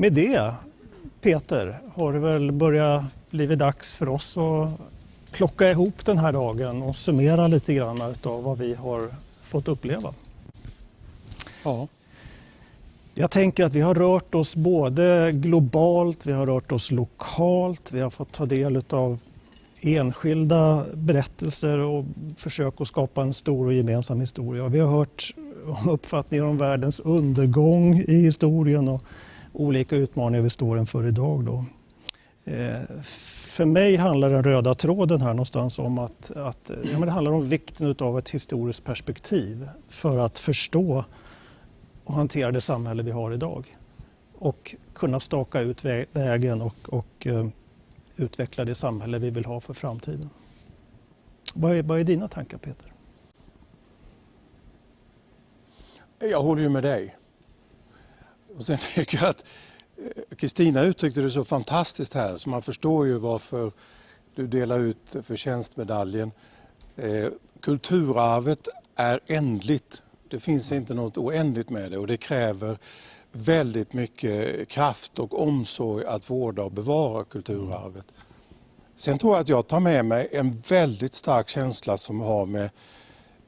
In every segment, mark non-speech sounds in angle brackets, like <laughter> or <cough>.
med det, Peter, har det väl börjat bli dags för oss att plocka ihop den här dagen och summera lite grann av vad vi har fått uppleva. Ja. Jag tänker att vi har rört oss både globalt, vi har rört oss lokalt, vi har fått ta del av enskilda berättelser och försök att skapa en stor och gemensam historia. Vi har hört om uppfattningar om världens undergång i historien och olika utmaningar vi står inför idag. Då. Eh, för mig handlar den röda tråden här någonstans om att, att ja, men det handlar om vikten av ett historiskt perspektiv för att förstå och hantera det samhälle vi har idag. Och kunna staka ut vägen och, och uh, utveckla det samhälle vi vill ha för framtiden. Vad är, vad är dina tankar Peter? Jag håller ju med dig. Och sen <laughs> tycker jag att eh, Kristina uttryckte det så fantastiskt här så man förstår ju varför du delar ut förtjänstmedaljen. Eh, kulturarvet är ändligt. Det finns inte något oändligt med det och det kräver väldigt mycket kraft och omsorg att vårda och bevara kulturarvet. Sen tror jag att jag tar med mig en väldigt stark känsla som har med,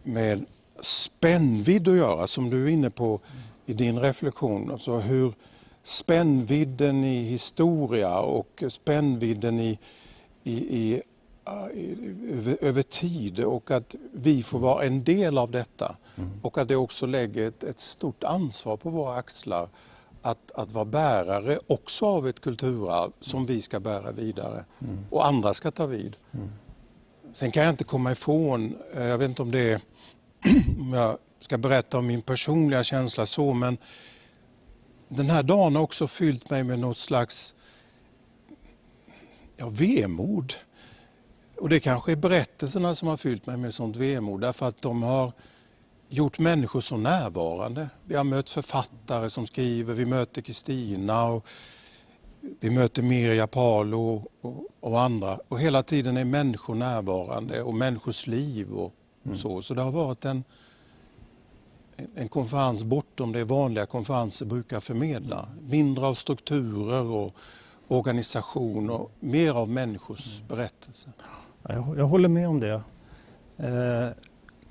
med spännvidd att göra, som du är inne på i din reflektion. Alltså hur spännvidden i historia och spännvidden i, i, i över, över, tid och att vi får vara en del av detta. Mm. Och att det också lägger ett, ett, stort ansvar på våra axlar att, att vara bärare också av ett kulturarv som vi ska bära vidare mm. och andra ska ta vid. Mm. Sen kan jag inte komma ifrån, eh, jag vet inte om det är, om jag ska berätta om min personliga känsla så, men den här dagen har också fyllt mig med något slags ja, vemod. Och det kanske är berättelserna som har fyllt mig med sånt vemod därför att de har gjort människor så närvarande. Vi har mött författare som skriver, vi möter Kristina och vi möter Mirja Palo och, och, andra. Och hela tiden är människor närvarande och människors liv och, och så. Mm. Så det har varit en, en konferens bortom det vanliga konferenser brukar förmedla. Mindre av strukturer och organisation och mer av människors mm. berättelser. Jag, jag håller med om det. Eh,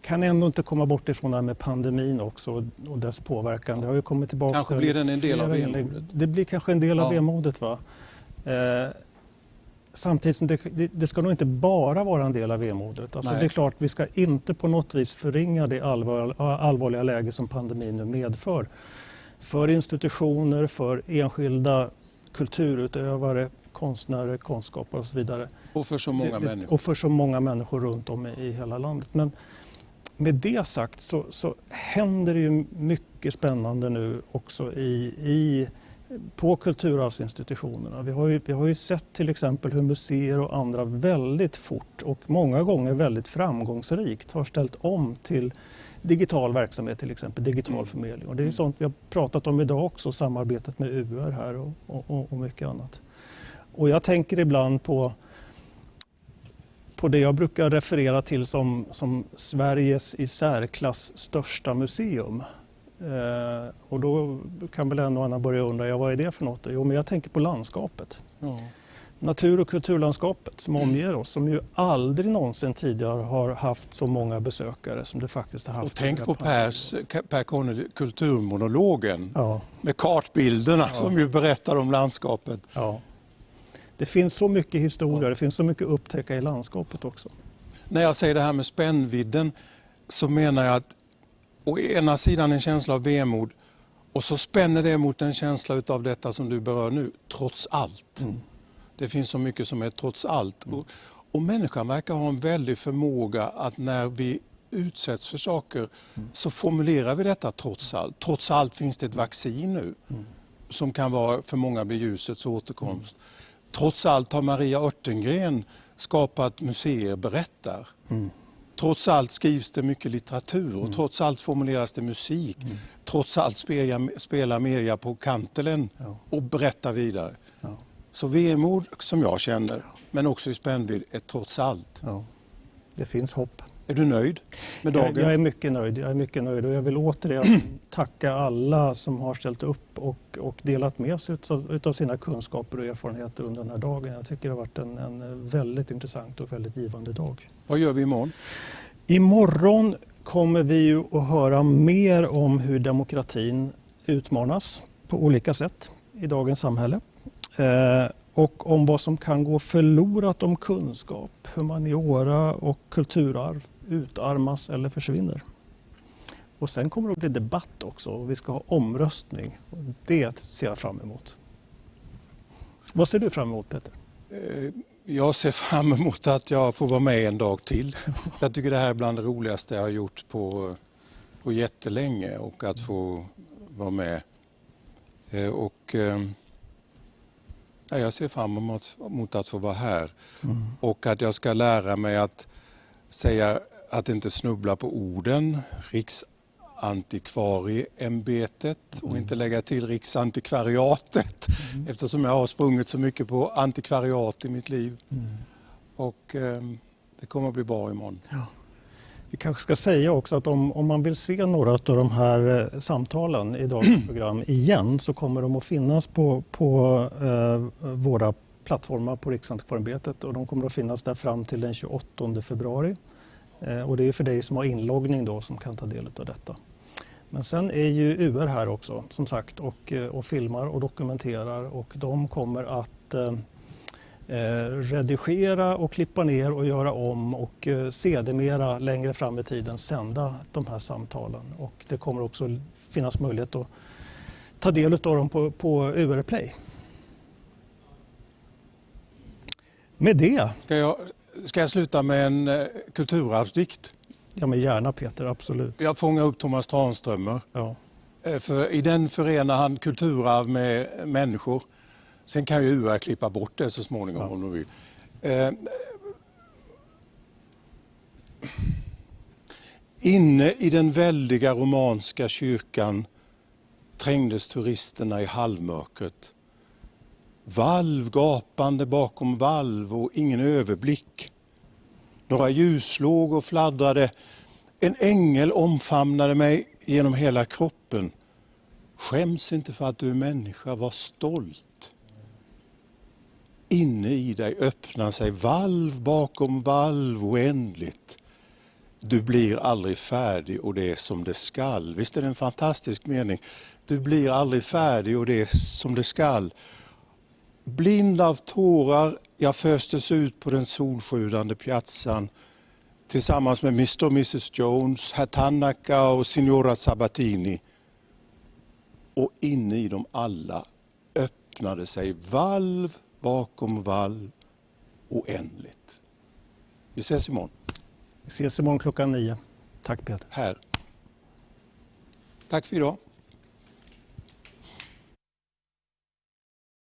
kan ändå inte komma bort ifrån det här med pandemin också och dess påverkan. Det har ju kommit tillbaka kanske blir den en del av vemodet? Det blir kanske en del av ja. vemodet. Va? Eh, samtidigt som det, det, det, ska nog inte bara vara en del av vemodet. Alltså det är klart, vi ska inte på något vis förringa det allvar, allvarliga läge som pandemin nu medför. För institutioner, för enskilda kulturutövare, konstnärer, konstskapare och så vidare. Och för så många det, människor. Och för så många människor runt om i, i hela landet. Men med det sagt så, så händer det ju mycket spännande nu också i, i på kulturarvsinstitutionerna. Vi har, ju, vi har ju sett till exempel hur museer och andra väldigt fort och många gånger väldigt framgångsrikt har ställt om till digital verksamhet, till exempel digital mm. förmedling. Och det är ju sånt vi har pratat om idag också, samarbetet med UR här och, och, och mycket annat. Och jag tänker ibland på på det jag brukar referera till som, som Sveriges i särklass största museum. Eh, och då kan väl en och annan börja undra, ja, vad är det för något? Jo, men jag tänker på landskapet. Ja. Natur och kulturlandskapet som omger oss, som ju aldrig någonsin tidigare har haft så många besökare som det faktiskt har haft. Och tänk på Pers, Per Conny, kulturmonologen ja. med kartbilderna ja. som ju berättar om landskapet. Ja. Det finns så mycket historia, det finns så mycket upptäcka i landskapet också. När jag säger det här med spännvidden så menar jag att å ena sidan en känsla av vemod och så spänner det mot en känsla av detta som du berör nu, trots allt. Mm. Det finns så mycket som är trots allt. Mm. Och, och människan verkar ha en väldig förmåga att när vi utsätts för saker mm. så formulerar vi detta trots allt. Trots allt finns det ett vaccin nu mm. som kan vara, för många bli ljusets återkomst. Mm. Trots allt har Maria Örtengren skapat museer berättar. Trots allt skrivs det mycket litteratur och mm. trots allt formuleras det musik. Mm. Trots allt spelar, spelar Merja på kantelen ja. och berättar vidare. Ja. Så vemod som jag känner, men också i spännvidd, är trots allt. Ja. Det finns hopp. Är du nöjd med dagen? Jag, jag, är mycket nöjd. Jag är mycket nöjd och jag vill återigen <clears throat> tacka alla som har ställt upp och, och delat med sig av sina kunskaper och erfarenheter under den här dagen. Jag tycker det har varit en, en väldigt intressant och väldigt givande dag. Vad gör vi imorgon? Imorgon kommer vi ju att höra mer om hur demokratin utmanas på olika sätt i dagens samhälle. Eh, och om vad som kan gå förlorat om kunskap, humaniora och kulturarv utarmas eller försvinner. Och sen kommer det att bli debatt också och vi ska ha omröstning. Det ser jag fram emot. Vad ser du fram emot Peter? Eh, jag ser fram emot att jag får vara med en dag till. <laughs> Jag tycker det här är bland det roligaste jag har gjort på, på jättelänge och att få vara med. Eh, och, eh, jag ser fram emot, emot att få vara här mm. och att jag ska lära mig att säga att inte snubbla på orden. Riksantikvarieämbetet och mm. inte lägga till Riksantikvariatet mm. eftersom jag har sprungit så mycket på antikvariat i mitt liv. Mm. Och eh, det kommer att bli bra imorgon. Ja. Vi kanske ska säga också att om, om man vill se några av de här eh, samtalen i dagens <clears throat> program igen så kommer de att finnas på, på eh, våra plattformar på Riksantikvarieämbetet och de kommer att finnas där fram till den 28 februari. Eh, och det är för dig som har inloggning då som kan ta del av detta. Men sen är ju UR här också som sagt och, eh, och filmar och dokumenterar och de kommer att eh, eh, redigera och klippa ner och göra om och eh, sedermera längre fram i tiden sända de här samtalen. Och det kommer också finnas möjlighet att ta del av dem på, på UR Play. Med det. Ska jag, ska jag sluta med en eh, kulturarvsdikt? Ja, men gärna Peter, absolut. Jag fångar upp Thomas Tranströmer. Ja. Eh, för I den förenar han kulturarv med människor. Sen kan ju UR klippa bort det så småningom ja. om de vill. Eh, inne i den väldiga romanska kyrkan trängdes turisterna i halvmörkret. Valv gapande bakom valv och ingen överblick. Några ljus låg och fladdrade. En ängel omfamnade mig genom hela kroppen. Skäms inte för att du är människa, var stolt inne i dig öppnar sig valv bakom valv oändligt. Du blir aldrig färdig och det är som det skall. Visst är det en fantastisk mening? Du blir aldrig färdig och det är som det skall. Blind av tårar, jag föstes ut på den solsjudande piazzan tillsammans med Mr och Mrs Jones, herr Tanaka och signora Sabatini. Och inne i dem alla öppnade sig valv bakom vall oändligt. Vi ses imorgon. Vi ses imorgon klockan nio. Tack Peter. Här. Tack för idag.